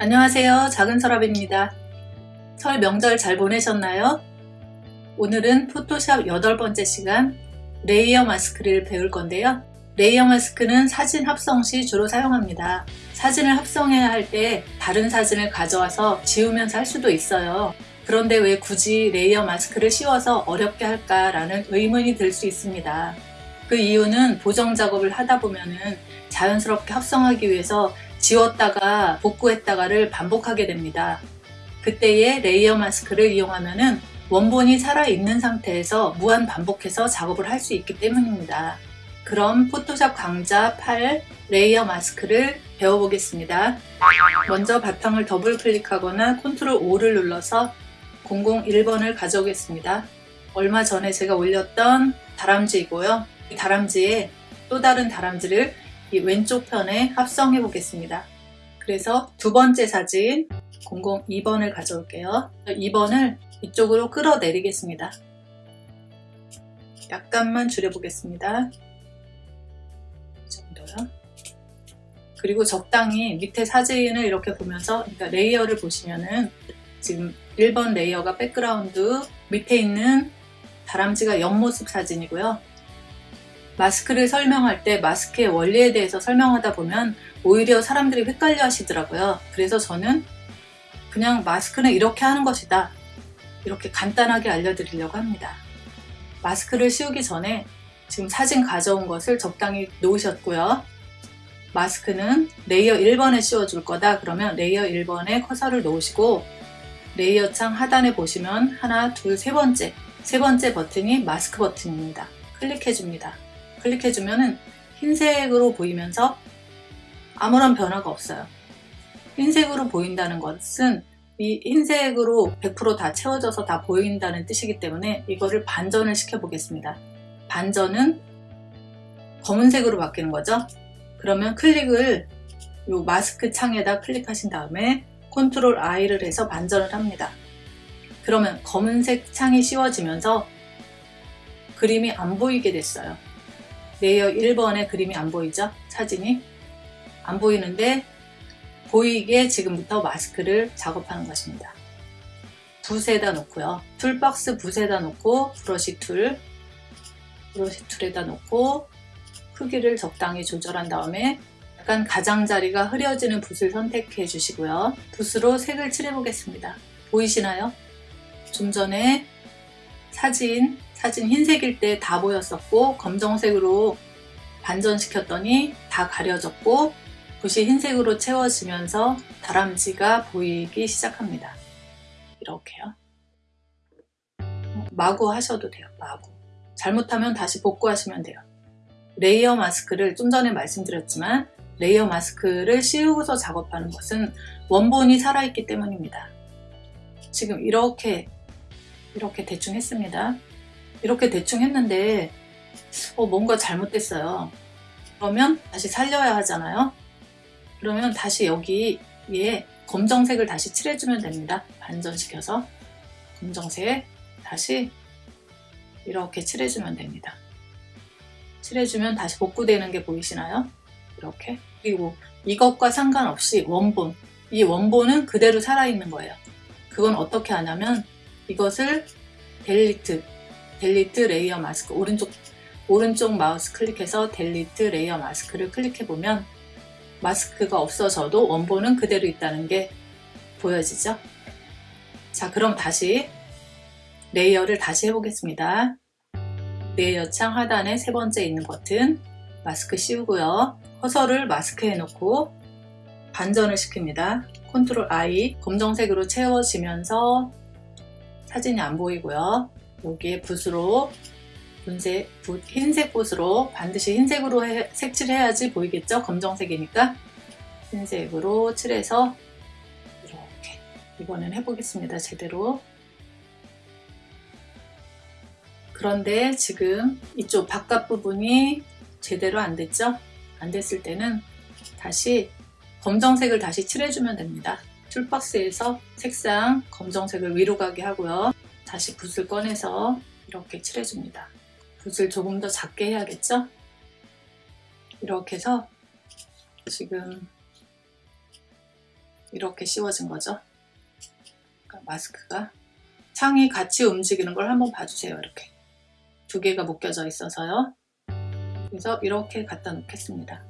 안녕하세요. 작은 서랍입니다. 설 명절 잘 보내셨나요? 오늘은 Photoshop 여덟 번째 시간 layer mask를 배울 건데요. layer mask는 사진 합성 시 주로 사용합니다. 사진을 합성해야 할 때 다른 사진을 가져와서 지우면서 할 수도 있어요. 그런데 왜 굳이 layer mask를 씌워서 어렵게 할까 라는 의문이 들 수 있습니다. 그 이유는 보정 작업을 하다 보면은 자연스럽게 합성하기 위해서 지웠다가 복구했다가를 반복하게 됩니다. 그때의 layer mask를 이용하면 원본이 살아있는 상태에서 무한 반복해서 작업을 할 수 있기 때문입니다. 그럼 Photoshop 강좌 8 layer mask를 배워보겠습니다. 먼저 바탕을 더블 클릭하거나 control O를 눌러서 001번을 가져오겠습니다. 얼마 전에 제가 올렸던 다람쥐이고요. 이 다람쥐에 또 다른 다람쥐를 이 왼쪽 편에 합성해 보겠습니다. 그래서 두 번째 사진 002번을 가져올게요. 2번을 이쪽으로 끌어내리겠습니다. 약간만 줄여보겠습니다. 이 정도요. 그리고 적당히 밑에 사진을 이렇게 보면서 그러니까 layer를 보시면은 지금 1번 layer가 백그라운드 밑에 있는 다람쥐가 옆모습 사진이고요. 마스크를 설명할 때 마스크의 원리에 대해서 설명하다 보면 오히려 사람들이 헷갈려 하시더라고요. 그래서 저는 그냥 마스크는 이렇게 하는 것이다. 이렇게 간단하게 알려드리려고 합니다. 마스크를 씌우기 전에 지금 사진 가져온 것을 적당히 놓으셨고요. 마스크는 layer 1번에 씌워줄 거다. 그러면 layer 1번에 커서를 놓으시고 layer 창 하단에 보시면 하나, 둘, 세 번째 세 번째 버튼이 마스크 버튼입니다. 클릭해줍니다. 클릭해주면 흰색으로 보이면서 아무런 변화가 없어요. 흰색으로 보인다는 것은 이 흰색으로 100%다 채워져서 다 보인다는 뜻이기 때문에 이거를 반전을 시켜 보겠습니다. 반전은 검은색으로 바뀌는 거죠. 그러면 클릭을 이 마스크 창에다 클릭하신 다음에 control I를 해서 반전을 합니다. 그러면 검은색 창이 씌워지면서 그림이 안 보이게 됐어요. layer 1번의 그림이 안 보이죠? 사진이 안 보이는데 보이게 지금부터 마스크를 작업하는 것입니다. 붓에다 놓고요. toolbox 붓에다 놓고 brush tool brush tool에다 놓고 크기를 적당히 조절한 다음에 약간 가장자리가 흐려지는 붓을 선택해 주시고요. 붓으로 색을 칠해 보겠습니다. 보이시나요? 좀 전에 사진 사진 흰색일 때 다 보였었고 검정색으로 반전시켰더니 다 가려졌고 붓이 흰색으로 채워지면서 다람쥐가 보이기 시작합니다. 이렇게요. 마구 하셔도 돼요. 마구. 잘못하면 다시 복구하시면 돼요. layer mask를 좀 전에 말씀드렸지만 layer mask를 씌우고서 작업하는 것은 원본이 살아있기 때문입니다. 지금 이렇게 이렇게 대충 했습니다. 이렇게 대충 했는데 어, 뭔가 잘못됐어요. 그러면 다시 살려야 하잖아요. 그러면 다시 여기에 검정색을 다시 칠해주면 됩니다. 반전시켜서 검정색 다시 이렇게 칠해주면 됩니다. 칠해주면 다시 복구되는 게 보이시나요? 이렇게 그리고 이것과 상관없이 원본 이 원본은 그대로 살아있는 거예요. 그건 어떻게 하냐면 이것을 delete delete layer mask 오른쪽 오른쪽 마우스 클릭해서 delete layer mask를 클릭해 보면 마스크가 없어져도 원본은 그대로 있다는 게 보여지죠? 자 그럼 다시 layer를 다시 해보겠습니다. layer 창 하단에 세 번째 있는 버튼 마스크 씌우고요. 커서를 마스크에 놓고 반전을 시킵니다. control I 검정색으로 채워지면서 사진이 안 보이고요. 여기에 붓으로 분색, 붓, 흰색 붓으로 반드시 흰색으로 해, 색칠해야지 보이겠죠? 검정색이니까 흰색으로 칠해서 이렇게 이번엔 해보겠습니다. 제대로 그런데 지금 이쪽 바깥 부분이 제대로 안 됐죠? 안 됐을 때는 다시 검정색을 다시 칠해주면 됩니다. 툴박스에서 색상 검정색을 위로 가게 하고요. 다시 붓을 꺼내서 이렇게 칠해줍니다. 붓을 조금 더 작게 해야겠죠? 이렇게 해서 지금 이렇게 씌워진 거죠. 그러니까 마스크가 창이 같이 움직이는 걸 한번 봐주세요. 이렇게 두 개가 묶여져 있어서요. 그래서 이렇게 갖다 놓겠습니다.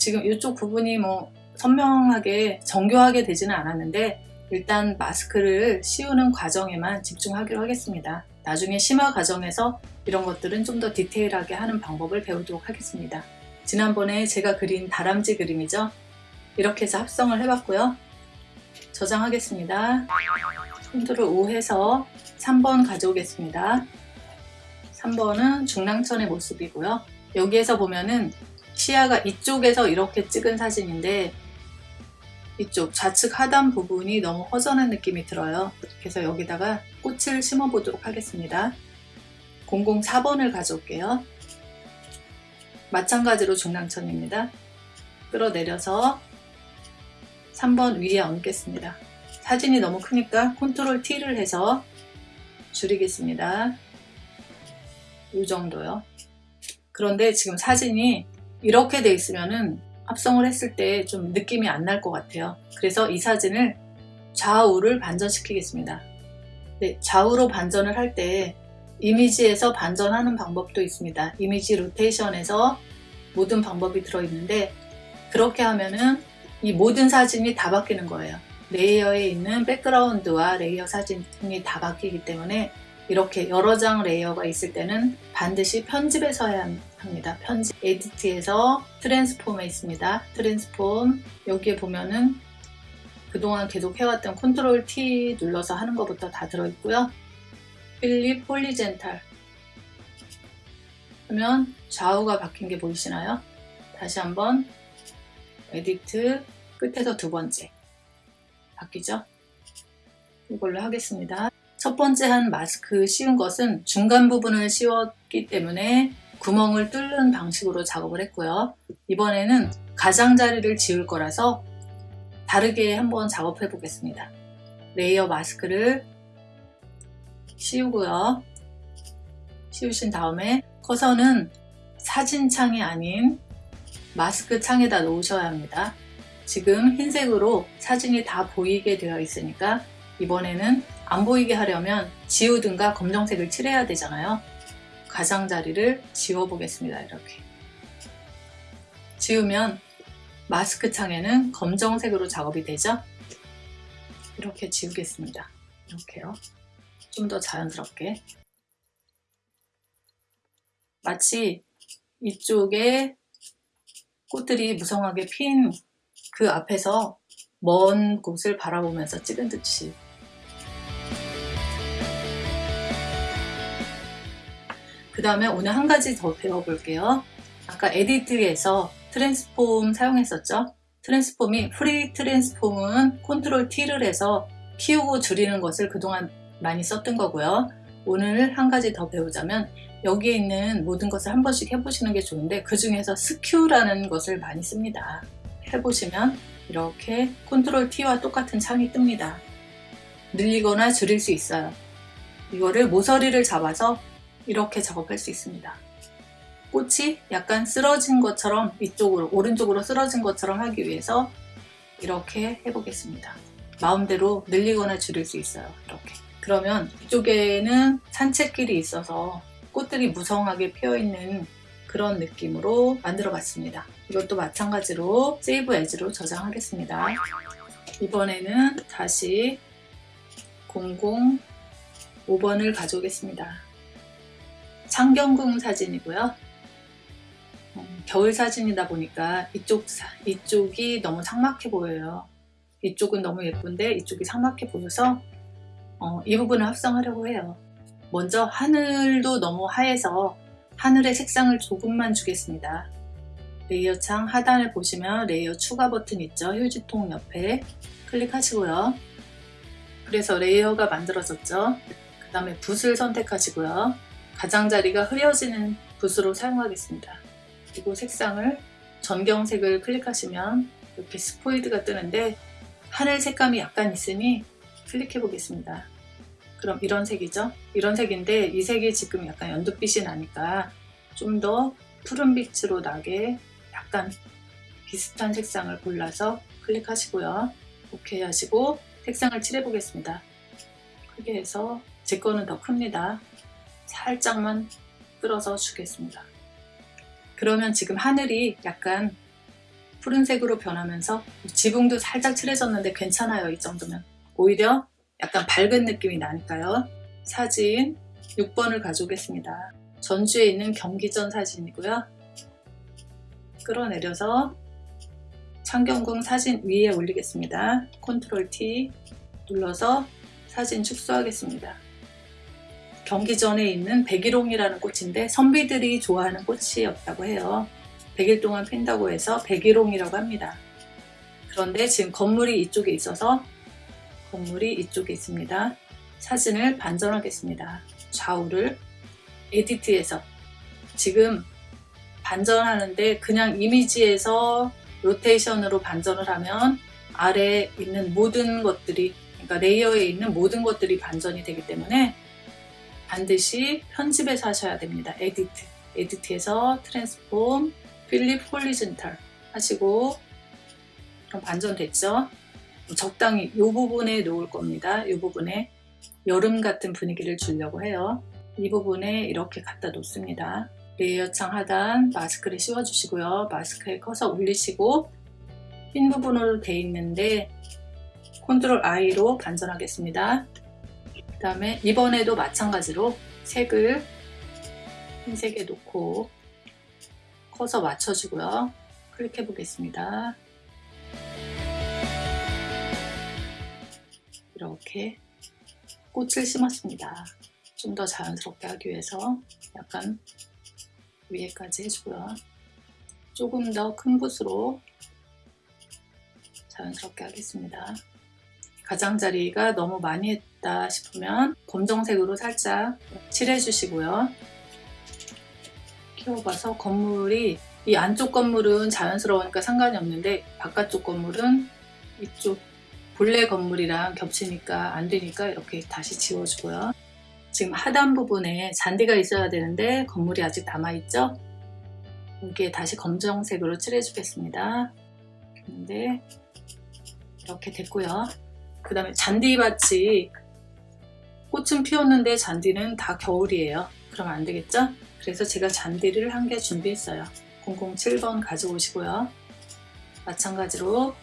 지금 이쪽 부분이 뭐 선명하게 정교하게 되지는 않았는데 일단 마스크를 씌우는 과정에만 집중하기로 하겠습니다. 나중에 심화 과정에서 이런 것들은 좀 더 디테일하게 하는 방법을 배우도록 하겠습니다. 지난번에 제가 그린 다람쥐 그림이죠. 이렇게 해서 합성을 해봤고요. 저장하겠습니다. 컨트롤 O 해서 3번 가져오겠습니다. 3번은 중랑천의 모습이고요. 여기에서 보면은 시야가 이쪽에서 이렇게 찍은 사진인데 이쪽 좌측 하단 부분이 너무 허전한 느낌이 들어요. 그래서 여기다가 꽃을 심어 보도록 하겠습니다. 004번을 가져올게요. 마찬가지로 중랑천입니다. 끌어내려서 3번 위에 얹겠습니다. 사진이 너무 크니까 컨트롤 T를 해서 줄이겠습니다. 이 정도요. 그런데 지금 사진이 이렇게 돼 있으면은 합성을 했을 때 좀 느낌이 안 날 것 같아요. 그래서 이 사진을 좌우를 반전시키겠습니다. 네, 좌우로 반전을 할 때 이미지에서 반전하는 방법도 있습니다. 이미지 로테이션에서 모든 방법이 들어있는데 그렇게 하면은 이 모든 사진이 다 바뀌는 거예요. layer에 있는 백그라운드와 layer 사진이 다 바뀌기 때문에 이렇게 여러 장 layer가 있을 때는 반드시 편집해서 해야 합니다. 편집 edit에서 transform에 있습니다. transform 여기에 보면은 그동안 계속 해왔던 control T 눌러서 하는 것부터 다 들어있고요. flip horizontal 하면 좌우가 바뀐 게 보이시나요? 다시 한번 edit 끝에서 두 번째 바뀌죠? 이걸로 하겠습니다. 첫 번째 한 마스크 씌운 것은 중간 부분을 씌웠기 때문에 구멍을 뚫는 방식으로 작업을 했고요. 이번에는 가장자리를 지울 거라서 다르게 한번 작업해 보겠습니다. layer 마스크를 씌우고요. 씌우신 다음에 커서는 사진창이 아닌 마스크 창에다 놓으셔야 합니다. 지금 흰색으로 사진이 다 보이게 되어 있으니까 이번에는 안 보이게 하려면 지우든가 검정색을 칠해야 되잖아요. 가장자리를 지워 보겠습니다. 이렇게 지우면 마스크 창에는 검정색으로 작업이 되죠. 이렇게 지우겠습니다. 이렇게요. 좀 더 자연스럽게 마치 이쪽에 꽃들이 무성하게 핀 그 앞에서 먼 곳을 바라보면서 찍은 듯이 그 다음에 오늘 한 가지 더 배워볼게요. 아까 edit에서 transform 사용했었죠. 트랜스폼이 프리 트랜스폼은 컨트롤 T를 해서 키우고 줄이는 것을 그동안 많이 썼던 거고요. 오늘 한 가지 더 배우자면 여기에 있는 모든 것을 한 번씩 해보시는 게 좋은데 그 중에서 skew라는 것을 많이 씁니다. 해보시면 이렇게 control T와 똑같은 창이 뜹니다. 늘리거나 줄일 수 있어요. 이거를 모서리를 잡아서 이렇게 작업할 수 있습니다. 꽃이 약간 쓰러진 것처럼 이쪽으로 오른쪽으로 쓰러진 것처럼 하기 위해서 이렇게 해보겠습니다. 마음대로 늘리거나 줄일 수 있어요. 이렇게 그러면 이쪽에는 산책길이 있어서 꽃들이 무성하게 피어있는 그런 느낌으로 만들어 봤습니다. 이것도 마찬가지로 세이브 에즈로 저장하겠습니다. 이번에는 다시 005번을 가져오겠습니다. 창경궁 사진이고요. 음, 겨울 사진이다 보니까 이쪽, 이쪽이 너무 삭막해 보여요. 이쪽은 너무 예쁜데 이쪽이 삭막해 보여서 어, 이 부분을 합성하려고 해요. 먼저 하늘도 너무 하얘서 하늘의 색상을 조금만 주겠습니다. layer 창 하단을 보시면 layer 추가 버튼 있죠. 휴지통 옆에 클릭하시고요. 그래서 layer가 만들어졌죠. 그 다음에 붓을 선택하시고요. 가장자리가 흐려지는 붓으로 사용하겠습니다. 그리고 색상을 전경색을 클릭하시면 이렇게 스포이드가 뜨는데 하늘 색감이 약간 있으니 클릭해 보겠습니다. 그럼 이런 색이죠? 이런 색인데 이 색이 지금 약간 연두빛이 나니까 좀 더 푸른빛으로 나게 약간 비슷한 색상을 골라서 클릭하시고요. 오케이 하시고 색상을 칠해 보겠습니다. 크게 해서 제 거는 더 큽니다. 살짝만 끌어서 주겠습니다. 그러면 지금 하늘이 약간 푸른색으로 변하면서 지붕도 살짝 칠해졌는데 괜찮아요 이 정도면. 오히려 약간 밝은 느낌이 나니까요. 사진 6번을 가져오겠습니다. 전주에 있는 경기전 사진이고요. 끌어내려서 창경궁 사진 위에 올리겠습니다. 컨트롤 T 눌러서 사진 축소하겠습니다 경기전에 있는 백일홍이라는 꽃인데 선비들이 좋아하는 꽃이었다고 해요 100일 동안 핀다고 해서 백일홍이라고 합니다. 그런데 지금 건물이 이쪽에 있어서 건물이 이쪽에 있습니다. 사진을 반전하겠습니다. 좌우를 edit해서 지금 반전하는데 그냥 이미지에서 rotation으로 반전을 하면 아래에 있는 모든 것들이 그러니까 layer에 있는 모든 것들이 반전이 되기 때문에 반드시 편집해서 하셔야 됩니다. edit edit에서 transform flip horizontal 하시고 그럼 반전 됐죠? 적당히 이 부분에 놓을 겁니다. 이 부분에 여름 같은 분위기를 주려고 해요. 이 부분에 이렇게 갖다 놓습니다. layer 창 하단 마스크를 씌워주시고요. 마스크에 커서 올리시고 흰 부분으로 돼 있는데 control I로 반전하겠습니다. 그 다음에 이번에도 마찬가지로 색을 흰색에 놓고 커서 맞춰주고요. 클릭해 보겠습니다. 이렇게 꽃을 심었습니다. 좀 더 자연스럽게 하기 위해서 약간 위에까지 해주고요. 조금 더 큰 붓으로 자연스럽게 하겠습니다. 가장자리가 너무 많이 했다 싶으면 검정색으로 살짝 칠해 주시고요. 키워봐서 건물이 이 안쪽 건물은 자연스러우니까 상관이 없는데 바깥쪽 건물은 이쪽 본래 건물이랑 겹치니까 안 되니까 이렇게 다시 지워주고요. 지금 하단 부분에 잔디가 있어야 되는데 건물이 아직 남아있죠? 여기에 다시 검정색으로 칠해주겠습니다. 근데 이렇게 됐고요. 그 다음에 잔디밭이 꽃은 피웠는데 잔디는 다 겨울이에요. 그럼 안 되겠죠? 그래서 제가 잔디를 한 개 준비했어요. 007번 가져오시고요. 마찬가지로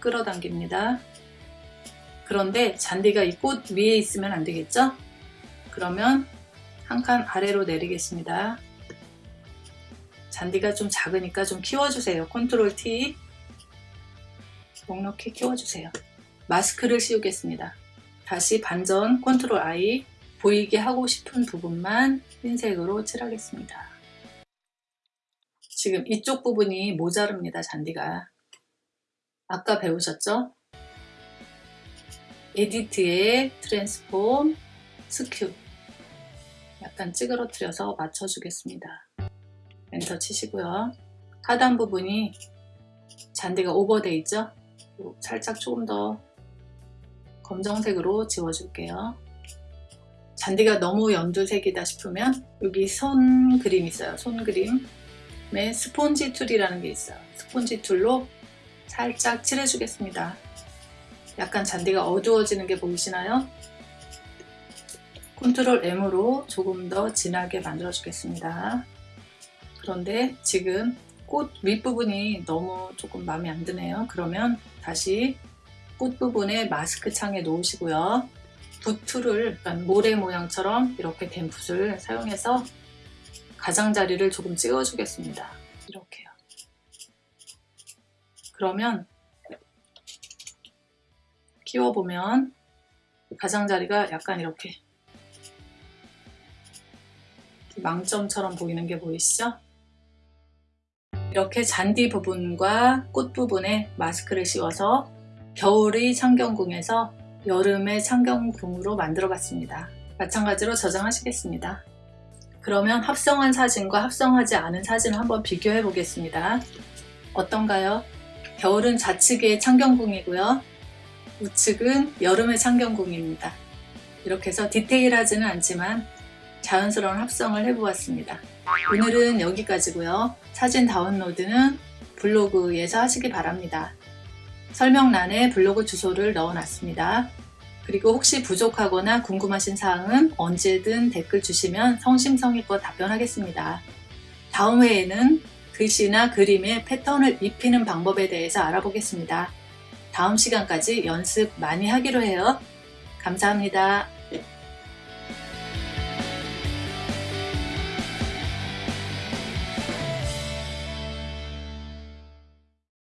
끌어당깁니다. 그런데 잔디가 이 꽃 위에 있으면 안 되겠죠? 그러면 한 칸 아래로 내리겠습니다. 잔디가 좀 작으니까 좀 키워주세요. 컨트롤 T 넉넉히 키워주세요. 마스크를 씌우겠습니다. 다시 반전 control I 보이게 하고 싶은 부분만 흰색으로 칠하겠습니다. 지금 이쪽 부분이 모자릅니다. 잔디가. 아까 배우셨죠? edit에 transform, skew 약간 찌그러뜨려서 맞춰주겠습니다. 엔터 치시고요. 하단 부분이 잔디가 오버돼 있죠? 살짝 조금 더 검정색으로 지워줄게요. 잔디가 너무 연두색이다 싶으면 여기 손 그림 있어요. 손 그림에 sponge tool이라는 게 있어요. sponge tool로 살짝 칠해주겠습니다. 약간 잔디가 어두워지는 게 보이시나요? 컨트롤 M으로 조금 더 진하게 만들어 주겠습니다. 그런데 지금 꽃 윗부분이 너무 조금 마음에 안 드네요. 그러면 다시 꽃 부분에 마스크 창에 놓으시고요. 붓툴을 모래 모양처럼 이렇게 된 붓을 사용해서 가장자리를 조금 찍어주겠습니다. 이렇게요. 그러면 키워보면 가장자리가 약간 이렇게 망점처럼 보이는 게 보이시죠? 이렇게 잔디 부분과 꽃 부분에 마스크를 씌워서 겨울의 창경궁에서 여름의 창경궁으로 만들어 봤습니다. 마찬가지로 저장하시겠습니다. 그러면 합성한 사진과 합성하지 않은 사진을 한번 비교해 보겠습니다. 어떤가요? 겨울은 좌측의 창경궁이고요. 우측은 여름의 창경궁입니다. 이렇게 해서 디테일하지는 않지만 자연스러운 합성을 해보았습니다. 오늘은 여기까지고요. 사진 다운로드는 블로그에서 하시기 바랍니다. 설명란에 블로그 주소를 넣어놨습니다. 그리고 혹시 부족하거나 궁금하신 사항은 언제든 댓글 주시면 성심성의껏 답변하겠습니다. 다음 회에는 글씨나 그림에 패턴을 입히는 방법에 대해서 알아보겠습니다. 다음 시간까지 연습 많이 하기로 해요. 감사합니다.